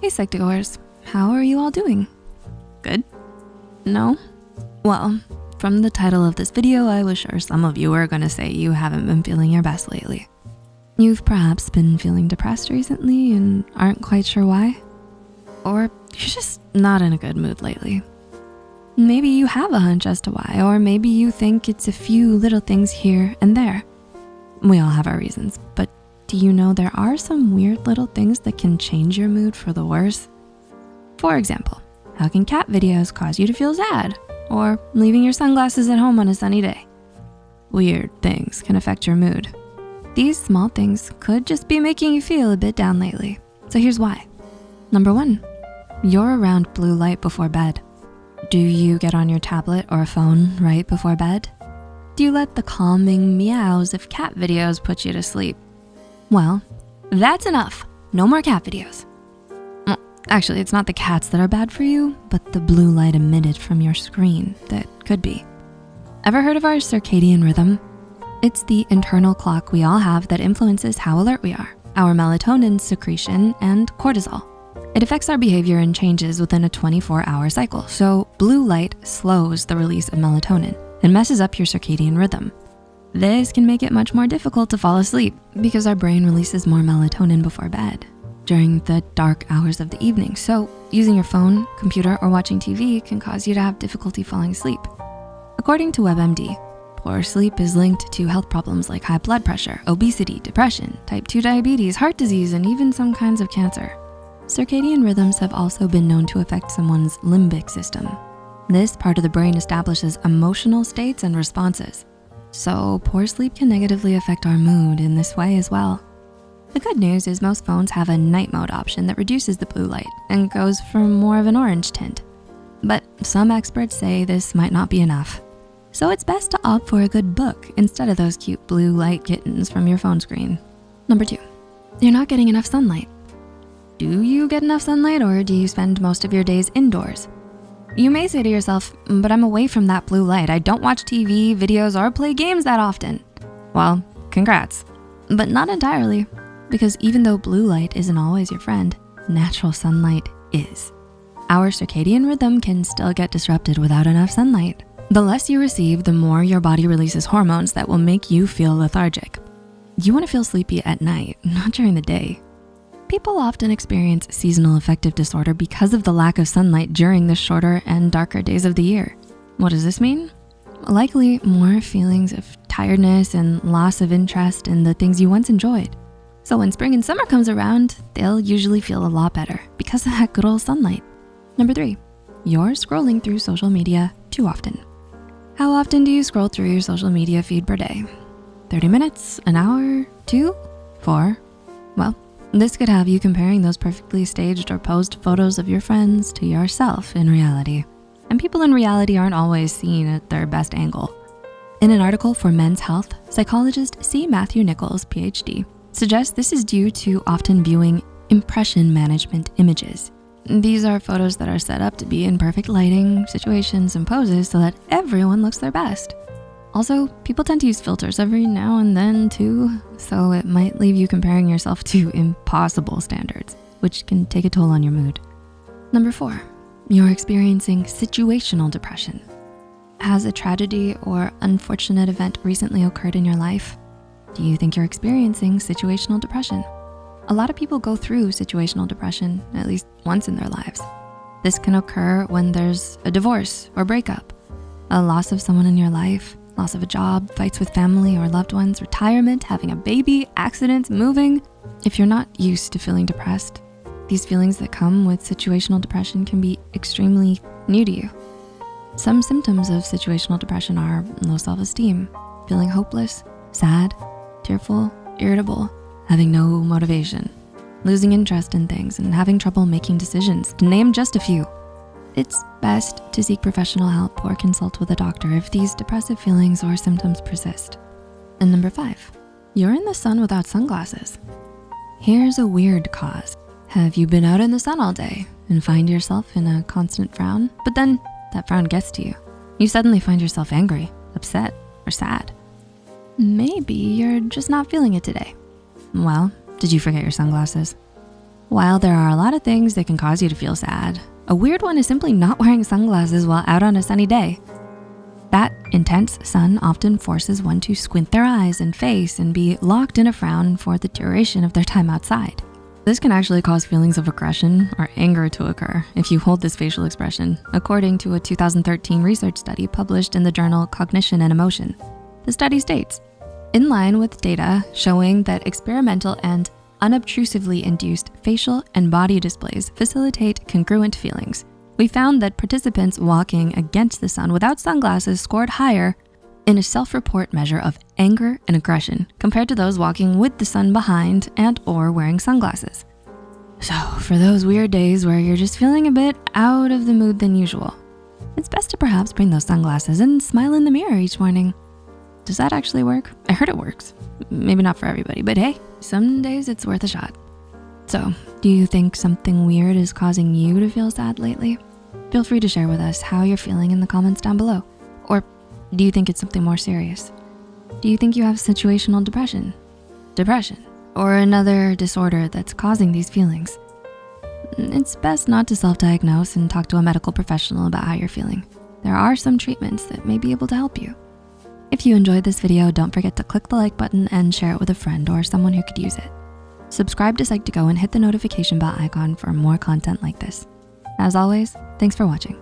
Hey Psych2Goers, how are you all doing? Good? No? Well, from the title of this video, I was sure some of you are gonna say you haven't been feeling your best lately. You've perhaps been feeling depressed recently and aren't quite sure why. Or you're just not in a good mood lately. Maybe you have a hunch as to why, or maybe you think it's a few little things here and there. We all have our reasons, but do you know there are some weird little things that can change your mood for the worse? For example, how can cat videos cause you to feel sad? Or leaving your sunglasses at home on a sunny day? Weird things can affect your mood. These small things could just be making you feel a bit down lately. So here's why. Number one, you're around blue light before bed. Do you get on your tablet or a phone right before bed? Do you let the calming meows of cat videos put you to sleep? Well, that's enough. No more cat videos. Well, actually, it's not the cats that are bad for you, but the blue light emitted from your screen that could be. Ever heard of our circadian rhythm? It's the internal clock we all have that influences how alert we are, our melatonin secretion and cortisol. It affects our behavior and changes within a 24 hour cycle. So blue light slows the release of melatonin and messes up your circadian rhythm. This can make it much more difficult to fall asleep because our brain releases more melatonin before bed during the dark hours of the evening. So using your phone, computer, or watching TV can cause you to have difficulty falling asleep. According to WebMD, poor sleep is linked to health problems like high blood pressure, obesity, depression, type 2 diabetes, heart disease, and even some kinds of cancer. Circadian rhythms have also been known to affect someone's limbic system. This part of the brain establishes emotional states and responses. So poor sleep can negatively affect our mood in this way as well. The good news is most phones have a night mode option that reduces the blue light and goes for more of an orange tint. But some experts say this might not be enough. So it's best to opt for a good book instead of those cute blue light kittens from your phone screen. Number two, you're not getting enough sunlight. Do you get enough sunlight or do you spend most of your days indoors? You may say to yourself, but I'm away from that blue light. I don't watch TV, videos, or play games that often. Well, congrats, but not entirely because even though blue light isn't always your friend, natural sunlight is. Our circadian rhythm can still get disrupted without enough sunlight. The less you receive, the more your body releases hormones that will make you feel lethargic. You wanna feel sleepy at night, not during the day. People often experience seasonal affective disorder because of the lack of sunlight during the shorter and darker days of the year. What does this mean? Likely more feelings of tiredness and loss of interest in the things you once enjoyed. So when spring and summer comes around, they'll usually feel a lot better because of that good old sunlight. Number three, you're scrolling through social media too often. How often do you scroll through your social media feed per day? 30 minutes, an hour, two, four? Well, this could have you comparing those perfectly staged or posed photos of your friends to yourself in reality. And people in reality aren't always seen at their best angle. In an article for Men's Health, psychologist C. Matthew Nichols, PhD, suggests this is due to often viewing impression management images. These are photos that are set up to be in perfect lighting, situations, and poses so that everyone looks their best. Also, people tend to use filters every now and then too, so it might leave you comparing yourself to impossible standards, which can take a toll on your mood. Number four, you're experiencing situational depression. Has a tragedy or unfortunate event recently occurred in your life? Do you think you're experiencing situational depression? A lot of people go through situational depression at least once in their lives. This can occur when there's a divorce or breakup, a loss of someone in your life, loss of a job, fights with family or loved ones, retirement, having a baby, accidents, moving. If you're not used to feeling depressed, these feelings that come with situational depression can be extremely new to you. Some symptoms of situational depression are low self-esteem, feeling hopeless, sad, tearful, irritable, having no motivation, losing interest in things, and having trouble making decisions, to name just a few. It's best to seek professional help or consult with a doctor if these depressive feelings or symptoms persist. And number five, you're in the sun without sunglasses. Here's a weird cause. Have you been out in the sun all day and find yourself in a constant frown, but then that frown gets to you? You suddenly find yourself angry, upset, or sad. Maybe you're just not feeling it today. Well, did you forget your sunglasses? While there are a lot of things that can cause you to feel sad, a weird one is simply not wearing sunglasses while out on a sunny day. That intense sun often forces one to squint their eyes and face and be locked in a frown for the duration of their time outside. This can actually cause feelings of aggression or anger to occur if you hold this facial expression, according to a 2013 research study published in the journal Cognition and Emotion. The study states, in line with data showing that experimental and unobtrusively induced facial and body displays facilitate congruent feelings, we found that participants walking against the sun without sunglasses scored higher in a self-report measure of anger and aggression compared to those walking with the sun behind and or wearing sunglasses. So for those weird days where you're just feeling a bit out of the mood than usual, it's best to perhaps bring those sunglasses and smile in the mirror each morning. Does that actually work? I heard it works. Maybe not for everybody, but hey, some days it's worth a shot. So do you think something weird is causing you to feel sad lately? Feel free to share with us how you're feeling in the comments down below. Or do you think it's something more serious? Do you think you have situational depression, depression, or another disorder that's causing these feelings? It's best not to self-diagnose and talk to a medical professional about how you're feeling. There are some treatments that may be able to help you. If you enjoyed this video, don't forget to click the like button and share it with a friend or someone who could use it. Subscribe to Psych2Go and hit the notification bell icon for more content like this. As always, thanks for watching.